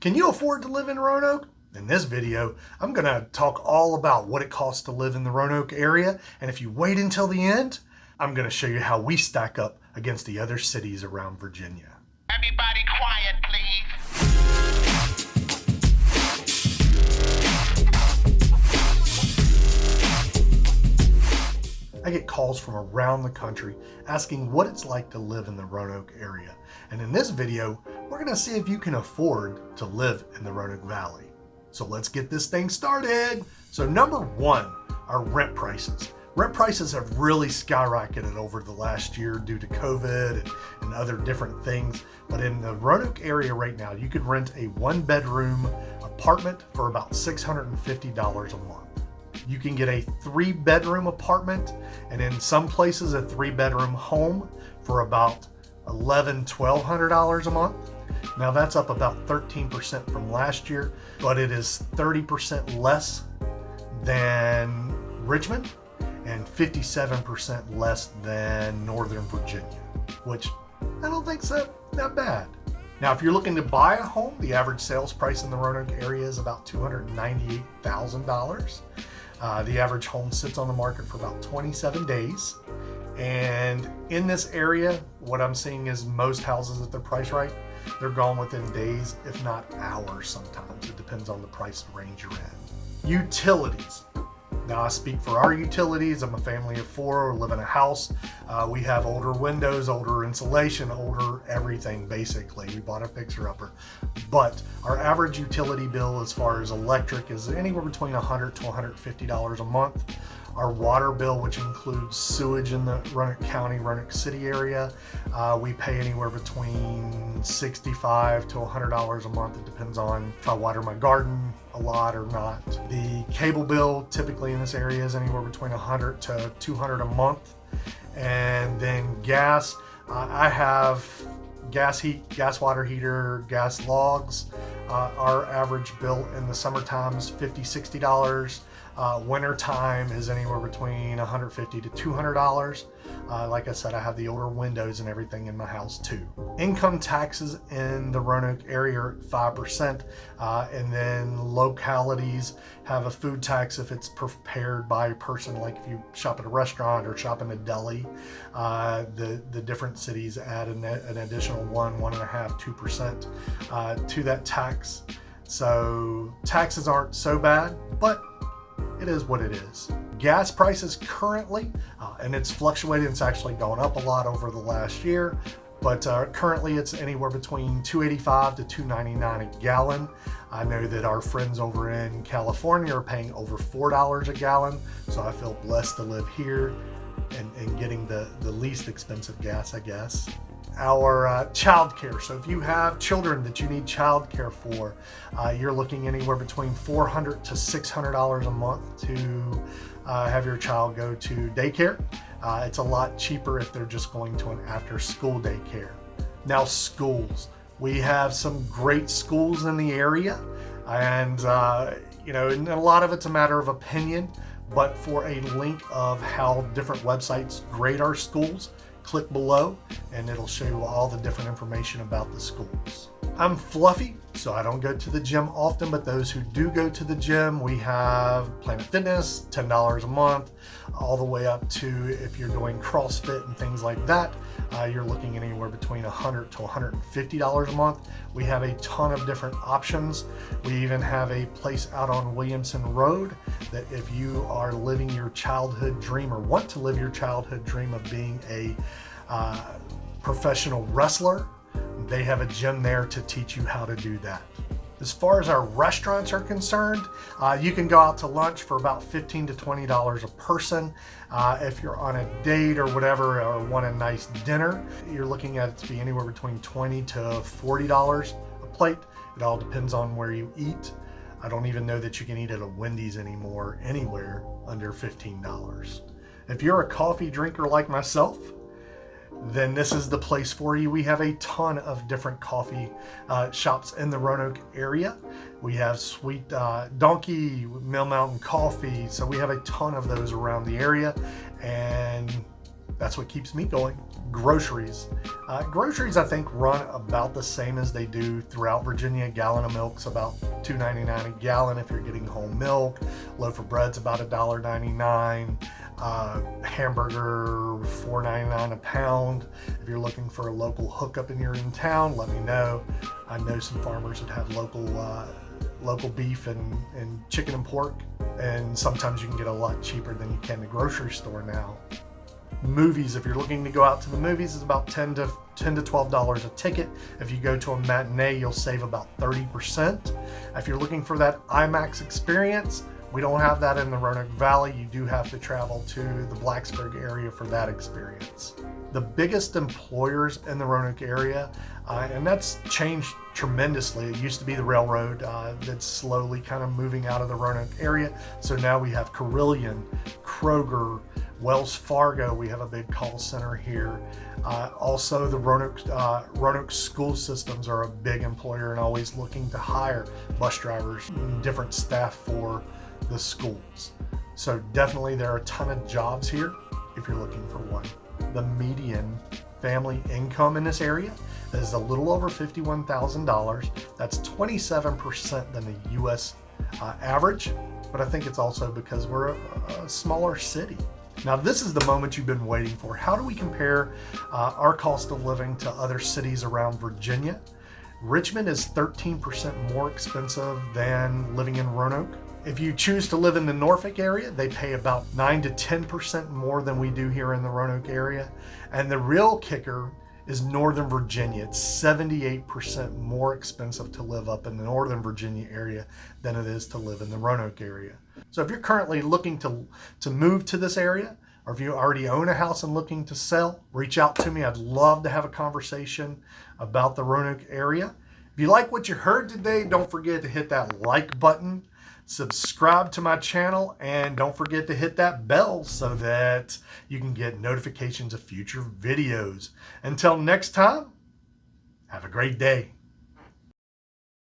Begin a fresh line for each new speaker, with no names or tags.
Can you afford to live in Roanoke? In this video, I'm going to talk all about what it costs to live in the Roanoke area, and if you wait until the end, I'm going to show you how we stack up against the other cities around Virginia.
Everybody quiet, please.
I get calls from around the country asking what it's like to live in the Roanoke area. And in this video, we're gonna see if you can afford to live in the Roanoke Valley. So let's get this thing started. So number one are rent prices. Rent prices have really skyrocketed over the last year due to COVID and, and other different things. But in the Roanoke area right now, you could rent a one bedroom apartment for about $650 a month. You can get a three bedroom apartment and in some places a three bedroom home for about $1,100, $1,200 a month. Now that's up about 13% from last year, but it is 30% less than Richmond and 57% less than Northern Virginia, which I don't think's that, that bad. Now, if you're looking to buy a home, the average sales price in the Roanoke area is about $298,000. Uh, the average home sits on the market for about 27 days. And in this area, what I'm seeing is most houses at their price right, they're gone within days, if not hours sometimes. It depends on the price range you're in. Utilities. Now I speak for our utilities. I'm a family of four, we live in a house. Uh, we have older windows, older insulation, older everything basically. We bought a fixer-upper. But our average utility bill as far as electric is anywhere between 100 to $150 a month. Our water bill, which includes sewage in the Roanoke County, Roanoke City area, uh, we pay anywhere between 65 to $100 a month. It depends on if I water my garden a lot or not. The cable bill typically in this area is anywhere between 100 to 200 a month. And then gas, uh, I have gas heat, gas water heater, gas logs. Uh, our average bill in the summertime is $50, $60. Uh, winter time is anywhere between 150 to $200. Uh, like I said, I have the older windows and everything in my house too. Income taxes in the Roanoke area are 5%, uh, and then localities have a food tax if it's prepared by a person, like if you shop at a restaurant or shop in a deli. Uh, the, the different cities add an, an additional one, one and a half, two percent uh, to that tax. So taxes aren't so bad, but it is what it is. Gas prices currently, uh, and it's fluctuated, it's actually gone up a lot over the last year, but uh, currently it's anywhere between 285 to 299 a gallon. I know that our friends over in California are paying over $4 a gallon, so I feel blessed to live here and, and getting the, the least expensive gas, I guess our uh, child care. So if you have children that you need childcare for, uh, you're looking anywhere between 400 to $600 a month to uh, have your child go to daycare. Uh, it's a lot cheaper if they're just going to an after school daycare. Now schools. We have some great schools in the area and uh, you know, and a lot of it's a matter of opinion, but for a link of how different websites grade our schools, click below and it'll show you all the different information about the schools. I'm fluffy, so I don't go to the gym often, but those who do go to the gym, we have Planet Fitness, $10 a month, all the way up to if you're doing CrossFit and things like that, uh, you're looking anywhere between 100 to $150 a month. We have a ton of different options. We even have a place out on Williamson Road that if you are living your childhood dream or want to live your childhood dream of being a uh, professional wrestler, they have a gym there to teach you how to do that. As far as our restaurants are concerned, uh, you can go out to lunch for about 15 to $20 a person. Uh, if you're on a date or whatever, or want a nice dinner, you're looking at it to be anywhere between 20 to $40 a plate. It all depends on where you eat. I don't even know that you can eat at a Wendy's anymore, anywhere under $15. If you're a coffee drinker like myself, then this is the place for you. We have a ton of different coffee uh, shops in the Roanoke area. We have Sweet uh, Donkey, Mill Mountain Coffee. So we have a ton of those around the area. And that's what keeps me going. Groceries. Uh, groceries, I think, run about the same as they do throughout Virginia. A gallon of milk's about $2.99 a gallon if you're getting whole milk. Loaf of bread's about $1.99. Uh, hamburger, $4.99 a pound. If you're looking for a local hookup and you're in town, let me know. I know some farmers that have local uh, local beef and, and chicken and pork, and sometimes you can get a lot cheaper than you can the grocery store now movies. If you're looking to go out to the movies is about 10 to 10 to 12 dollars a ticket. If you go to a matinee you'll save about 30 percent. If you're looking for that imax experience we don't have that in the roanoke valley. You do have to travel to the blacksburg area for that experience. The biggest employers in the roanoke area uh, and that's changed tremendously. It used to be the railroad uh, that's slowly kind of moving out of the roanoke area. So now we have Carilion, kroger Wells Fargo, we have a big call center here. Uh, also, the Roanoke, uh, Roanoke school systems are a big employer and always looking to hire bus drivers and different staff for the schools. So definitely there are a ton of jobs here if you're looking for one. The median family income in this area is a little over $51,000. That's 27% than the US uh, average, but I think it's also because we're a, a smaller city. Now this is the moment you've been waiting for. How do we compare uh, our cost of living to other cities around Virginia? Richmond is 13% more expensive than living in Roanoke. If you choose to live in the Norfolk area, they pay about 9 to 10% more than we do here in the Roanoke area. And the real kicker is Northern Virginia. It's 78% more expensive to live up in the Northern Virginia area than it is to live in the Roanoke area. So if you're currently looking to, to move to this area, or if you already own a house and looking to sell, reach out to me. I'd love to have a conversation about the Roanoke area. If you like what you heard today, don't forget to hit that like button, subscribe to my channel, and don't forget to hit that bell so that you can get notifications of future videos. Until next time, have a great day.